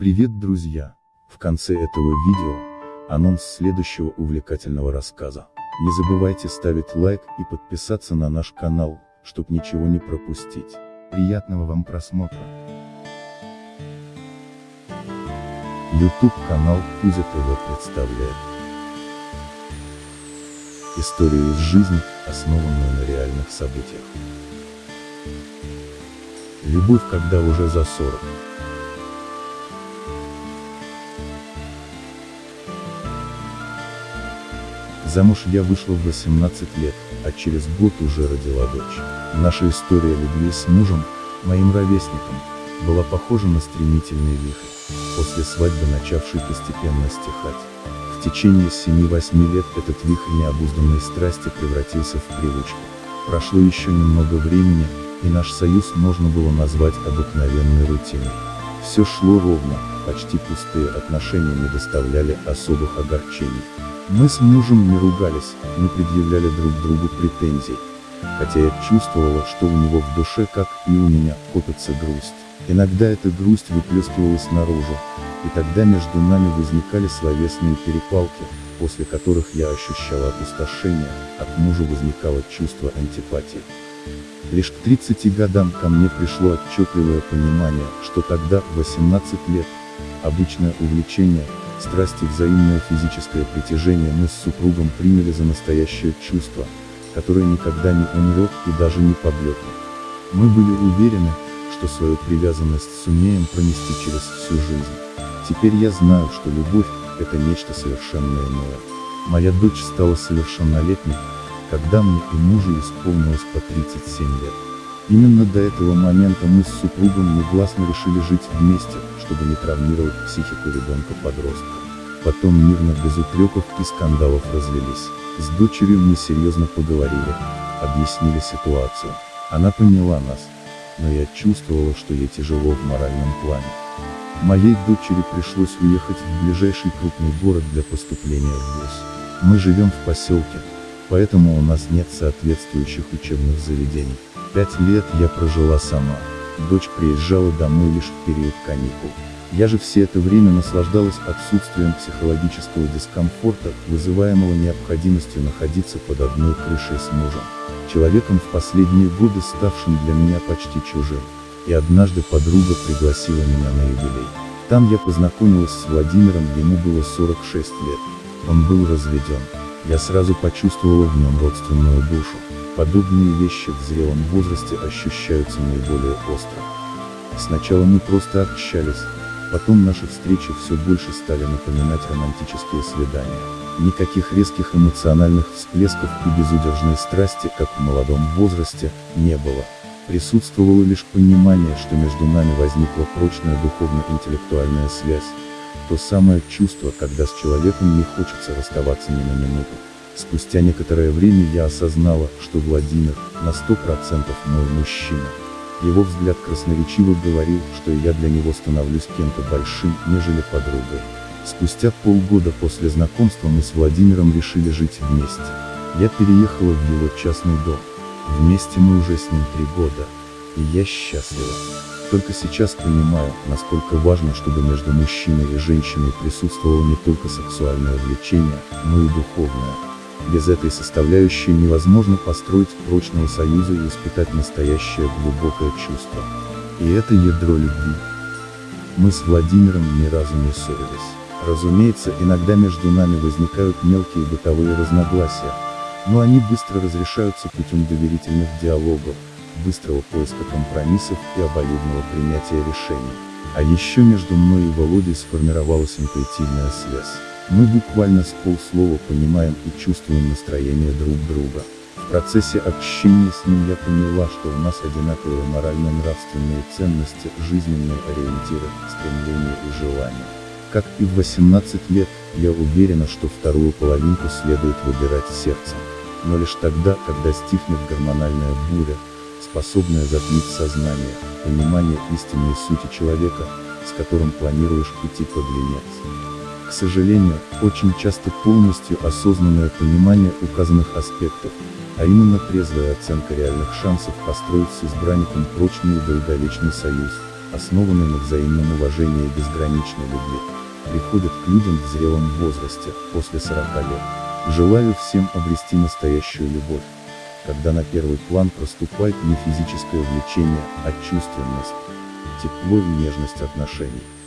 Привет, друзья! В конце этого видео, анонс следующего увлекательного рассказа. Не забывайте ставить лайк и подписаться на наш канал, чтобы ничего не пропустить. Приятного вам просмотра! YouTube канал Кузя ТВ представляет Историю из жизни, основанную на реальных событиях. Любовь, когда уже за 40. Замуж я вышла в 18 лет, а через год уже родила дочь. Наша история любви с мужем, моим ровесником, была похожа на стремительный вихрь, после свадьбы начавший постепенно стихать. В течение 7-8 лет этот вихрь необузданной страсти превратился в привычку. Прошло еще немного времени, и наш союз можно было назвать обыкновенной рутиной. Все шло ровно, почти пустые отношения не доставляли особых огорчений. Мы с мужем не ругались, не предъявляли друг другу претензий. Хотя я чувствовала, что у него в душе, как и у меня, копится грусть. Иногда эта грусть выплескивалась наружу, и тогда между нами возникали словесные перепалки, после которых я ощущала опустошение, от мужа возникало чувство антипатии. Лишь к 30 годам ко мне пришло отчетливое понимание, что тогда, в 18 лет, обычное увлечение, страсть и взаимное физическое притяжение мы с супругом приняли за настоящее чувство, которое никогда не умрет и даже не поблекнет. Мы были уверены, что свою привязанность сумеем пронести через всю жизнь. Теперь я знаю, что любовь – это нечто совершенно иное. Моя дочь стала совершеннолетней, когда мне и мужу исполнилось по 37 лет. Именно до этого момента мы с супругом негласно решили жить вместе, чтобы не травмировать психику ребенка-подростка. Потом мирно без упреков и скандалов развелись. С дочерью мы серьезно поговорили, объяснили ситуацию. Она поняла нас, но я чувствовала, что ей тяжело в моральном плане. Моей дочери пришлось уехать в ближайший крупный город для поступления в ВУЗ. Мы живем в поселке, поэтому у нас нет соответствующих учебных заведений. Пять лет я прожила сама. Дочь приезжала домой лишь в период каникул. Я же все это время наслаждалась отсутствием психологического дискомфорта, вызываемого необходимостью находиться под одной крышей с мужем. Человеком в последние годы ставшим для меня почти чужим. И однажды подруга пригласила меня на юбилей. Там я познакомилась с Владимиром, ему было 46 лет. Он был разведен. Я сразу почувствовала в нем родственную душу. Подобные вещи в зрелом возрасте ощущаются наиболее остро. Сначала мы просто общались, потом наши встречи все больше стали напоминать романтические свидания. Никаких резких эмоциональных всплесков и безудержной страсти, как в молодом возрасте, не было. Присутствовало лишь понимание, что между нами возникла прочная духовно-интеллектуальная связь, то самое чувство, когда с человеком не хочется расставаться ни на минуту. Спустя некоторое время я осознала, что Владимир, на сто процентов мой мужчина. Его взгляд красноречиво говорил, что я для него становлюсь кем-то большим, нежели подругой. Спустя полгода после знакомства мы с Владимиром решили жить вместе. Я переехала в его частный дом. Вместе мы уже с ним три года. И я счастлива. Только сейчас понимаю, насколько важно, чтобы между мужчиной и женщиной присутствовало не только сексуальное влечение, но и духовное. Без этой составляющей невозможно построить прочного союза и испытать настоящее глубокое чувство. И это ядро любви. Мы с Владимиром ни разу не ссорились. Разумеется, иногда между нами возникают мелкие бытовые разногласия, но они быстро разрешаются путем доверительных диалогов, быстрого поиска компромиссов и обоюдного принятия решений. А еще между мной и Володей сформировалась интуитивная связь. Мы буквально с полслова понимаем и чувствуем настроение друг друга. В процессе общения с ним я поняла, что у нас одинаковые морально-нравственные ценности, жизненные ориентиры, стремления и желания. Как и в 18 лет, я уверена, что вторую половинку следует выбирать сердцем. Но лишь тогда, когда стихнет гормональная буря, способная затмить сознание, понимание истинной сути человека, с которым планируешь идти под венец. К сожалению, очень часто полностью осознанное понимание указанных аспектов, а именно трезвая оценка реальных шансов построить с избранником прочный и долговечный союз, основанный на взаимном уважении и безграничной любви, приходят к людям в зрелом возрасте, после 40 лет. Желаю всем обрести настоящую любовь, когда на первый план проступает не физическое влечение, а чувственность, тепло и нежность отношений.